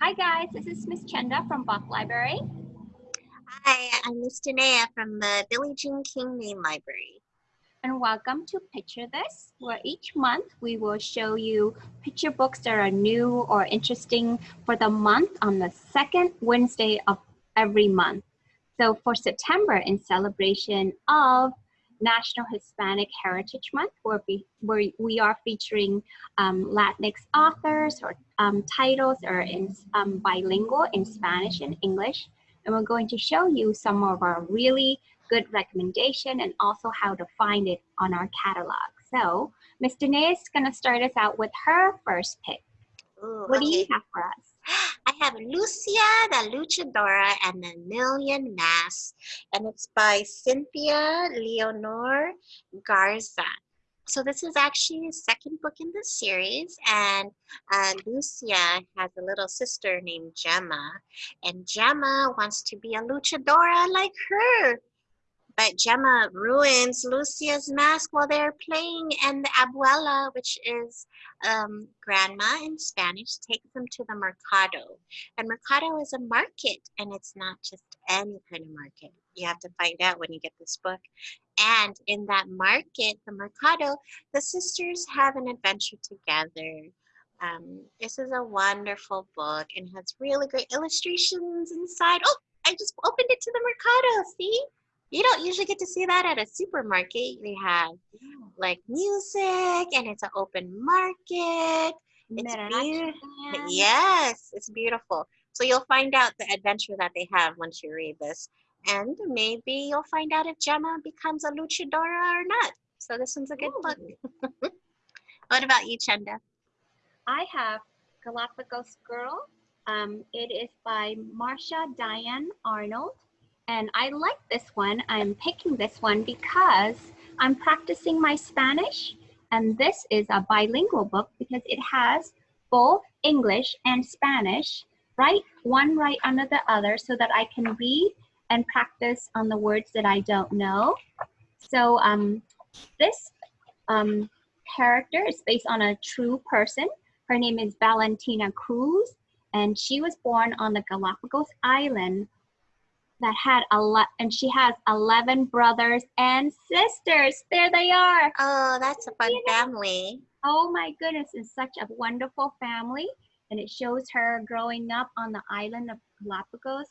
Hi guys, this is Miss Chenda from Bach Library. Hi, I'm Miss Danea from the Billie Jean King Main Library. And welcome to Picture This, where each month we will show you picture books that are new or interesting for the month on the second Wednesday of every month. So for September, in celebration of National Hispanic Heritage Month, where we, where we are featuring um, Latinx authors or um, titles are in um, bilingual in Spanish and English. And we're going to show you some of our really good recommendation and also how to find it on our catalog. So Ms. Danae is gonna start us out with her first pick. Ooh, What okay. do you have for us? I have Lucia the Luchadora and the Million Masks, and it's by Cynthia Leonor Garza. So this is actually the second book in the series, and uh, Lucia has a little sister named Gemma, and Gemma wants to be a luchadora like her. But Gemma ruins Lucia's mask while they're playing, and the abuela, which is um, grandma in Spanish, takes them to the mercado. And mercado is a market, and it's not just any kind of market. You have to find out when you get this book. And in that market, the mercado, the sisters have an adventure together. Um, this is a wonderful book and has really great illustrations inside. Oh, I just opened it to the mercado. See? You don't usually get to see that at a supermarket. They have like music and it's an open market. It's beautiful. Yes, it's beautiful. So you'll find out the adventure that they have once you read this. And maybe you'll find out if Gemma becomes a luchadora or not. So this one's a good book. what about you, Chenda? I have Galapagos Girl. Um, it is by Marsha Diane Arnold. And I like this one. I'm picking this one because I'm practicing my Spanish. And this is a bilingual book because it has both English and Spanish, right? One right under the other so that I can read and practice on the words that I don't know. So um, this um, character is based on a true person. Her name is Valentina Cruz, and she was born on the Galapagos Island that had a lot, and she has 11 brothers and sisters. There they are. Oh, that's a fun Yeah. family. Oh my goodness, it's such a wonderful family. And it shows her growing up on the island of Galapagos,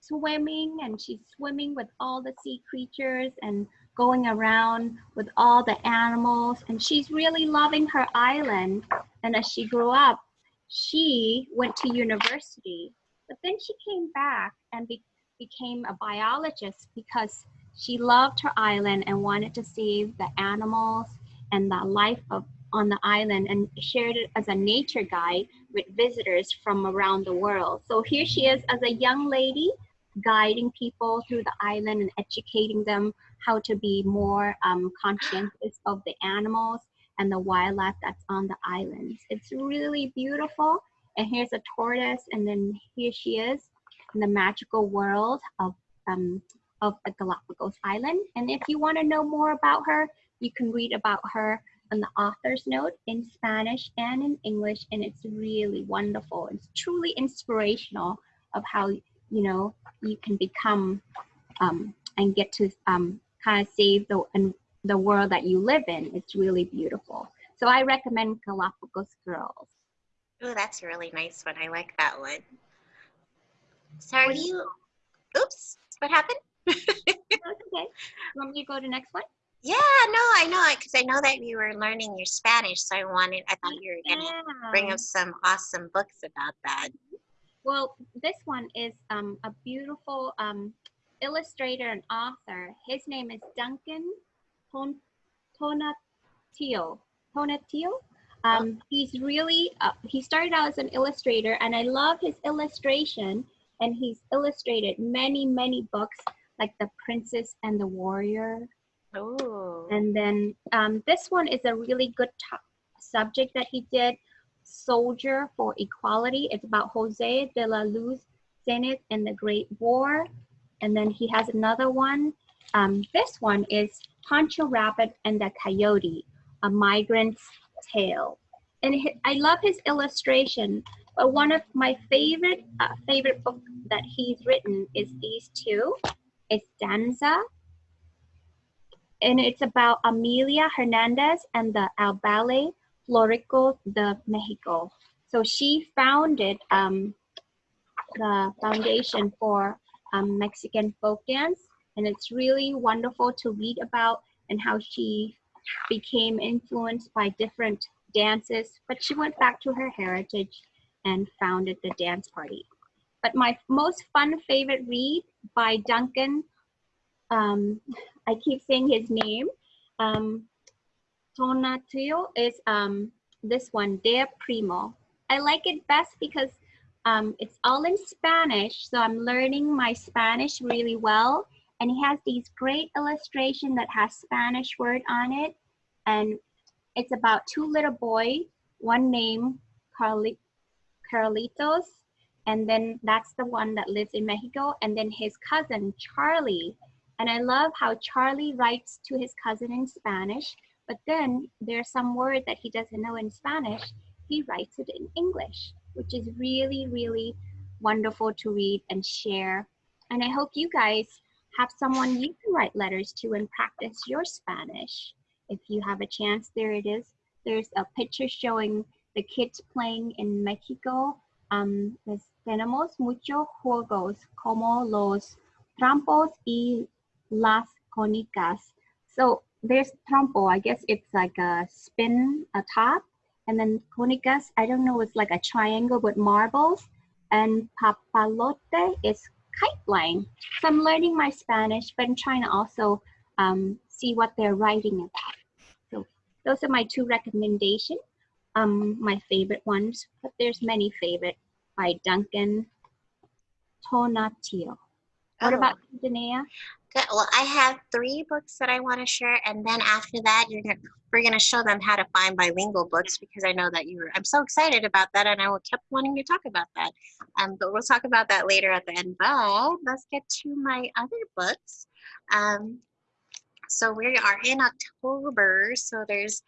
swimming, and she's swimming with all the sea creatures and going around with all the animals. And she's really loving her island. And as she grew up, she went to university, but then she came back and be- became a biologist because she loved her island and wanted to save the animals and the life of on the island and shared it as a nature guide with visitors from around the world. So here she is as a young lady guiding people through the island and educating them how to be more um, conscientious of the animals and the wildlife that's on the islands. It's really beautiful. And here's a tortoise, and then here she is in the magical world of um, of the Galapagos Island. And if you want to know more about her, you can read about her on the author's note in Spanish and in English, and it's really wonderful. It's truly inspirational of how you know you can become um, and get to um, kind of save the and the world that you live in. It's really beautiful. So I recommend Galapagos Girls. Oh, that's a really nice one. I like that one. So are do you, oops, what happened? Okay. Want me to go to the next one? Yeah, no, I know, it because I know that you were learning your Spanish, so I wanted, I thought you were gonna bring Yeah. us some awesome books about that. Well, this one is um, a beautiful um, illustrator and author. His name is Duncan Ton-. Tonatiuh. Um, he's really, uh, he started out as an illustrator, and I love his illustration. And he's illustrated many, many books like The Princess and the Warrior. Oh, And then um, this one is a really good subject that he did, Soldier for Equality. It's about Jose de la Luz Sáenz and the Great War. And then he has another one. Um, this one is Pancho Rabbit and the Coyote, a migrant's tale. And I love his illustration But one of my favorite uh, favorite book that he's written is these two. It's Danza, and it's about Amalia Hernandez and the Ballet Folklorico de Mexico. So she founded um, the foundation for um, Mexican folk dance, and it's really wonderful to read about and how she became influenced by different dances, but she went back to her heritage and founded the dance party. But my most fun favorite read by Duncan, um, I keep saying his name, um, Tonatiuh is um, this one, Dear Primo. I like it best because um, it's all in Spanish, so I'm learning my Spanish really well. And he has these great illustration that has Spanish word on it. And it's about two little boy, one named Carli Carlitos, and then that's the one that lives in Mexico, and then his cousin, Charlie. And I love how Charlie writes to his cousin in Spanish, but then there's some word that he doesn't know in Spanish, he writes it in English, which is really, really wonderful to read and share. And I hope you guys have someone you can write letters to and practice your Spanish. If you have a chance, there it is. There's a picture showing the kids playing in Mexico. Um, tenemos muchos juegos como los trampos y las conicas. So there's trampo, I guess it's like a spin, a top. And then conicas, I don't know, it's like a triangle with marbles. And papalote is kite flying. So I'm learning my Spanish, but I'm trying to also um, see what they're writing about. So those are my two recommendations. Um, my favorite ones, but there's many favorite by Duncan Tonatiuh. What oh. about Danae? Good. Well, I have three books that I want to share, and then after that, you're gonna we're gonna show them how to find bilingual books because I know that you were. I'm so excited about that, and I will kept wanting to talk about that. Um, but we'll talk about that later at the end. But let's get to my other books. Um, so we are in October, so there's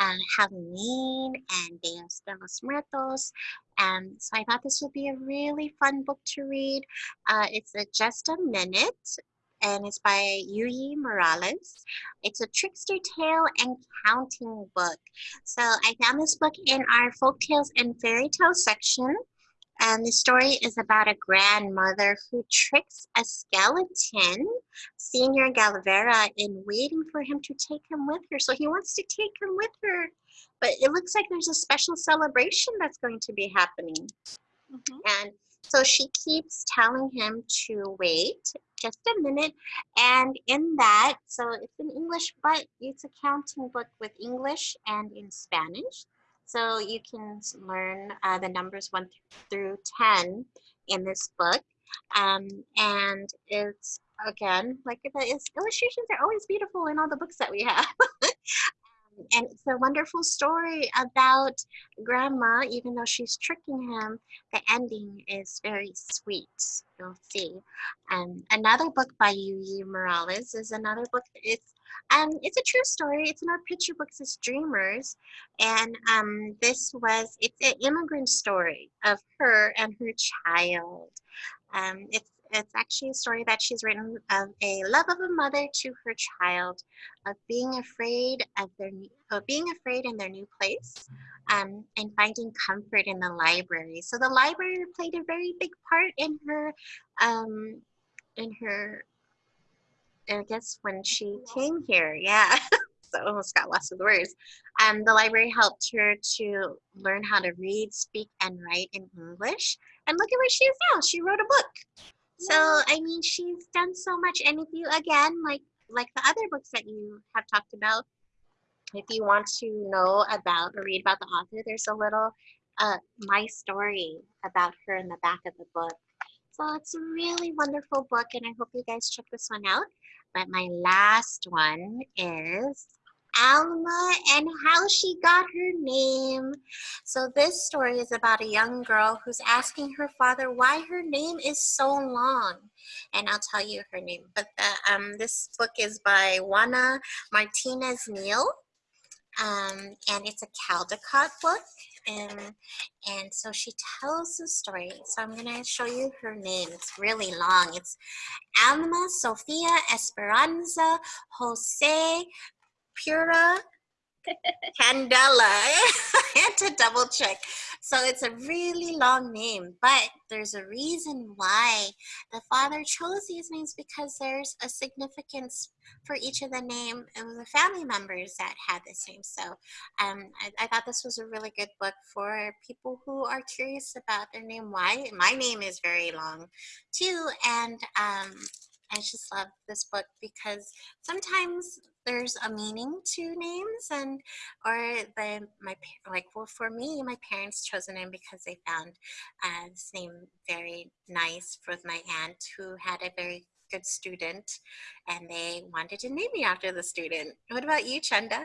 um, Halloween and Dios de los Muertos. And so I thought this would be a really fun book to read. Uh, it's a just a minute and it's by Yuyi Morales. It's a trickster tale and counting book. So I found this book in our folk tales and fairy tale section. And the story is about a grandmother who tricks a skeleton, Señor Calavera, in waiting for him to take him with her. So he wants to take him with her, but it looks like there's a special celebration that's going to be happening. Mm -hmm. And so she keeps telling him to wait just a minute. And in that, so it's in English, but it's a counting book with English and in Spanish. So you can learn uh, the numbers one through 10 in this book. Um, and it's, again, like the illustrations are always beautiful in all the books that we have. and it's a wonderful story about grandma even though she's tricking him the ending is very sweet you'll see um, another book by Yuyi Morales is another book it's um, it's a true story it's in our picture books as dreamers and um, this was it's an immigrant story of her and her child um, it's it's actually a story that she's written of a love of a mother to her child, of being afraid of their of being afraid in their new place, um, and finding comfort in the library. So the library played a very big part in her, um, in her. I guess when she came here, yeah. so almost got lost with words. Um, the library helped her to learn how to read, speak, and write in English. And look at where she is now. She wrote a book. So I mean, she's done so much. And if you again, like like the other books that you have talked about, if you want to know about or read about the author, there's a little uh, my story about her in the back of the book. So it's a really wonderful book, and I hope you guys check this one out. But my last one is Alma and how she got her name. So this story is about a young girl who's asking her father why her name is so long. And I'll tell you her name. But the, um, this book is by Juana Martinez Neal. Um, and it's a Caldecott book. Um, and so she tells the story. So I'm going to show you her name. It's really long. It's Alma Sofia Esperanza Jose Pura Candela. I had to double check. So it's a really long name, but there's a reason why the father chose these names because there's a significance for each of the name of the family members that had this name. So um, I, I, thought this was a really good book for people who are curious about their name. Why? My name is very long too. And um, I just love this book because sometimes there's a meaning to names and or the my like well for me my parents chose a name because they found uh, this name very nice with my aunt who had a very good student and they wanted to name me after the student. What about you, Chenda?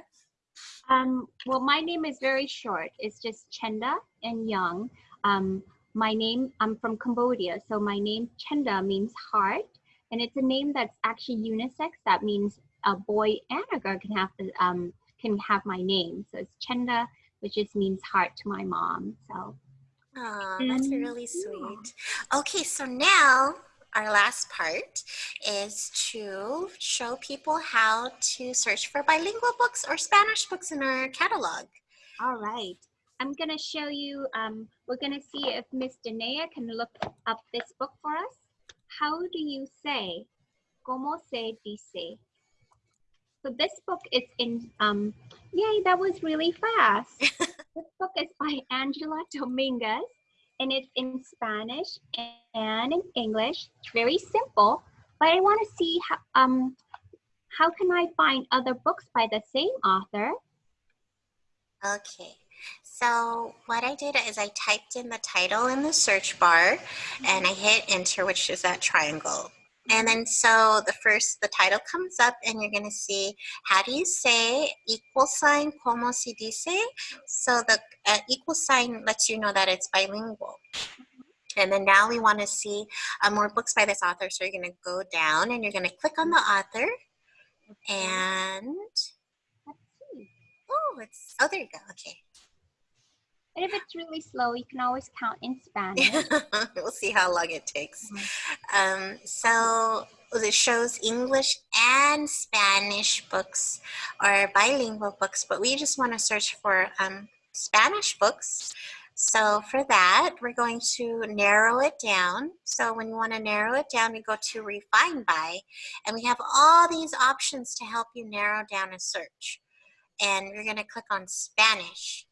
Um, well, my name is very short. It's just Chenda and Young. Um, my name, I'm from Cambodia, so my name Chenda means heart and it's a name that's actually unisex. That means a boy and a girl can have the um, can have my name. So it's Chenda, which just means heart to my mom. So. Oh, that's really sweet. Okay, so now our last part is to show people how to search for bilingual books or Spanish books in our catalog. All right. I'm going to show you, um, we're going to see if Miss Danae can look up this book for us how do you say? ¿Cómo se dice? So this book is in, um, yay, that was really fast. this book is by Angela Dominguez and it's in Spanish and in English. It's very simple, but I want to see how, um, how can I find other books by the same author? Okay. So what I did is I typed in the title in the search bar and I hit enter, which is that triangle. And then so the first, the title comes up and you're going to see, how do you say equal sign, como se dice? So the uh, equal sign lets you know that it's bilingual. And then now we want to see uh, more books by this author. So you're going to go down and you're going to click on the author and, oh, it's, oh, there you go. Okay. And if it's really slow, you can always count in Spanish. we'll see how long it takes. Mm -hmm. um, so it shows English and Spanish books or bilingual books, but we just want to search for um, Spanish books. So for that, we're going to narrow it down. So when you want to narrow it down, you go to refine by, and we have all these options to help you narrow down a search. And we're going to click on Spanish.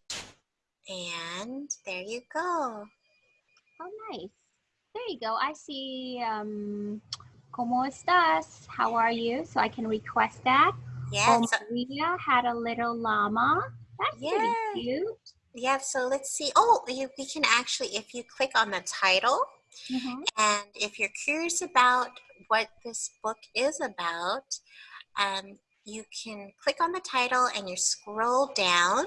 And there you go. Oh, nice. There you go. I see, um, ¿Cómo estás? How are you? So I can request that. Yes. Oh, Maria had a little llama. That's yeah. pretty cute. Yeah, so let's see. Oh, you, we can actually, if you click on the title, mm -hmm. and if you're curious about what this book is about, um, you can click on the title and you scroll down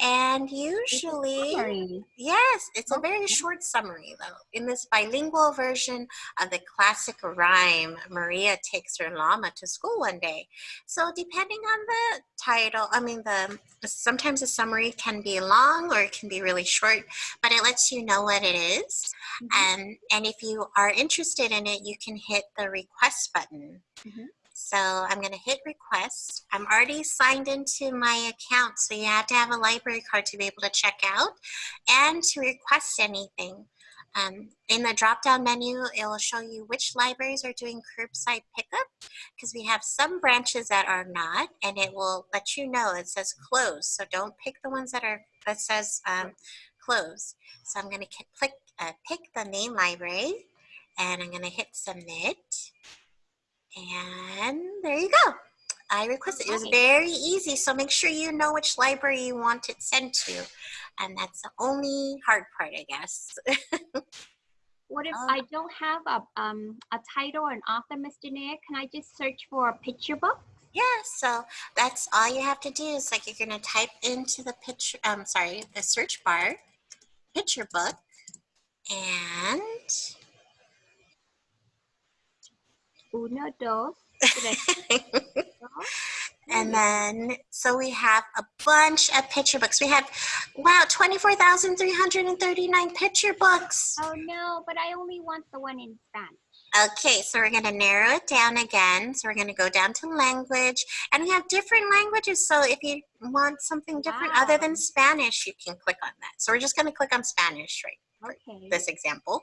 and usually yes it's a very short summary though in this bilingual version of the classic rhyme maria takes her llama to school one day so depending on the title i mean the sometimes the summary can be long or it can be really short but it lets you know what it is. Mm -hmm. and and if you are interested in it you can hit the request button mm -hmm. So I'm going to hit request. I'm already signed into my account, so you have to have a library card to be able to check out and to request anything. Um, in the drop-down menu, it will show you which libraries are doing curbside pickup because we have some branches that are not, and it will let you know. It says close, so don't pick the ones that are that says um, close. So I'm going to click uh, pick the main library, and I'm going to hit submit. And there you go. I requested. It was very easy, so make sure you know which library you want it sent to. And that's the only hard part, I guess. what if oh. I don't have a, um, a title or an author, Ms. Danae? Can I just search for a picture book? Yeah, so that's all you have to do is like you're gonna type into the picture, um, sorry, the search bar, picture book, and Uno, dos, tres. And then, so we have a bunch of picture books. We have, wow, 24,339 picture books. Oh no, but I only want the one in Spanish. Okay, so we're going to narrow it down again. So we're going to go down to language. And we have different languages. So if you want something different wow. other than Spanish, you can click on that. So we're just going to click on Spanish right okay. this example.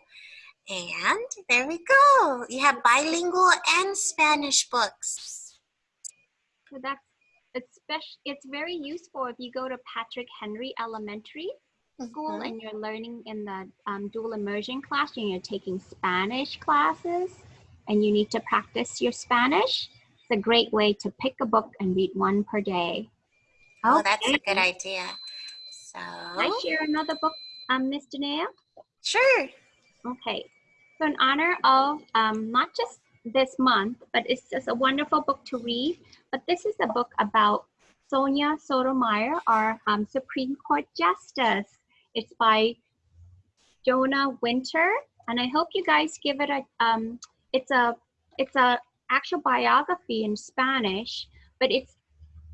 And there we go. You have bilingual and Spanish books. So that's it's it's very useful if you go to Patrick Henry Elementary School mm -hmm. and you're learning in the um, dual immersion class and you're taking Spanish classes and you need to practice your Spanish. It's a great way to pick a book and read one per day. Oh, okay. that's a good idea. So, Can I share another book, um, Miss Danea? Sure. Okay. So in honor of um, not just this month, but it's just a wonderful book to read. But this is a book about Sonia Sotomayor, our um, Supreme Court Justice. It's by Jonah Winter, and I hope you guys give it a. Um, it's a it's a actual biography in Spanish, but it's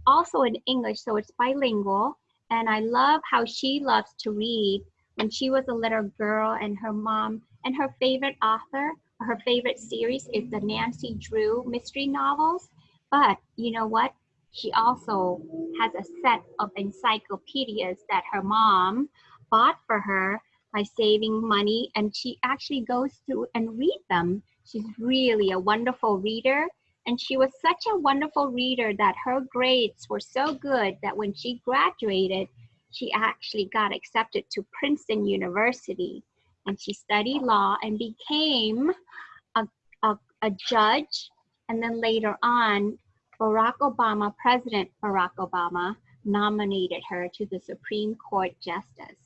also in English, so it's bilingual. And I love how she loves to read. When she was a little girl, and her mom and her favorite author her favorite series is the Nancy Drew mystery novels. But you know what? She also has a set of encyclopedias that her mom bought for her by saving money and she actually goes through and read them. She's really a wonderful reader and she was such a wonderful reader that her grades were so good that when she graduated, she actually got accepted to Princeton University and she studied law and became a, a, a judge. And then later on, Barack Obama, President Barack Obama, nominated her to the Supreme Court Justice.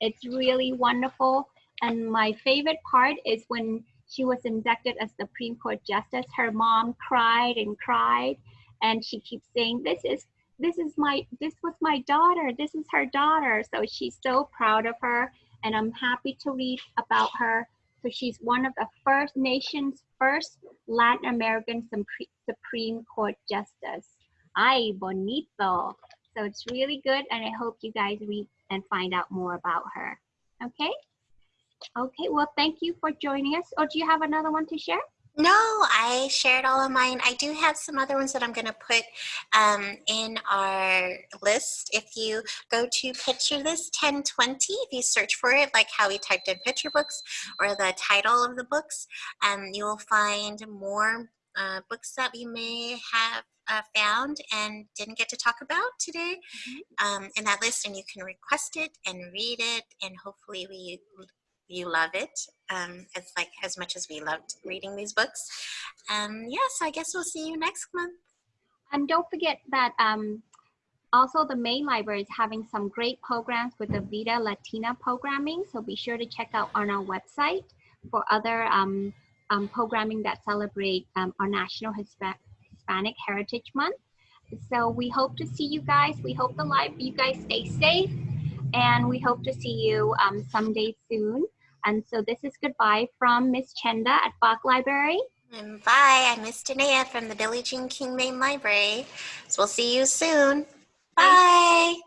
It's really wonderful. And my favorite part is when she was inducted as Supreme Court Justice, her mom cried and cried. And she keeps saying, this is this is my this was my daughter this is her daughter so she's so proud of her and I'm happy to read about her. So she's one of the first nation's first Latin American Supreme Court Justice. Ay, bonito. So it's really good and I hope you guys read and find out more about her. Okay? Okay, well, thank you for joining us. Or do you have another one to share? No, I shared all of mine. I do have some other ones that I'm going to put um, in our list. If you go to Picture This 1020, if you search for it, like how we typed in picture books or the title of the books, um, you will find more uh, books that we may have uh, found and didn't get to talk about today mm -hmm. um, in that list and you can request it and read it and hopefully we you love it um, as like as much as we loved reading these books. Um, yes, I guess we'll see you next month. And don't forget that um, also the main library is having some great programs with the Vida Latina programming. So be sure to check out on our website for other um, um, programming that celebrate um, our National Hispanic Heritage Month. So we hope to see you guys. We hope the live you guys stay safe and we hope to see you um, someday soon. And so this is goodbye from Miss Chenda at Bach Library. And bye, I'm Miss Danea from the Billie Jean King Main Library. So we'll see you soon. Bye. bye.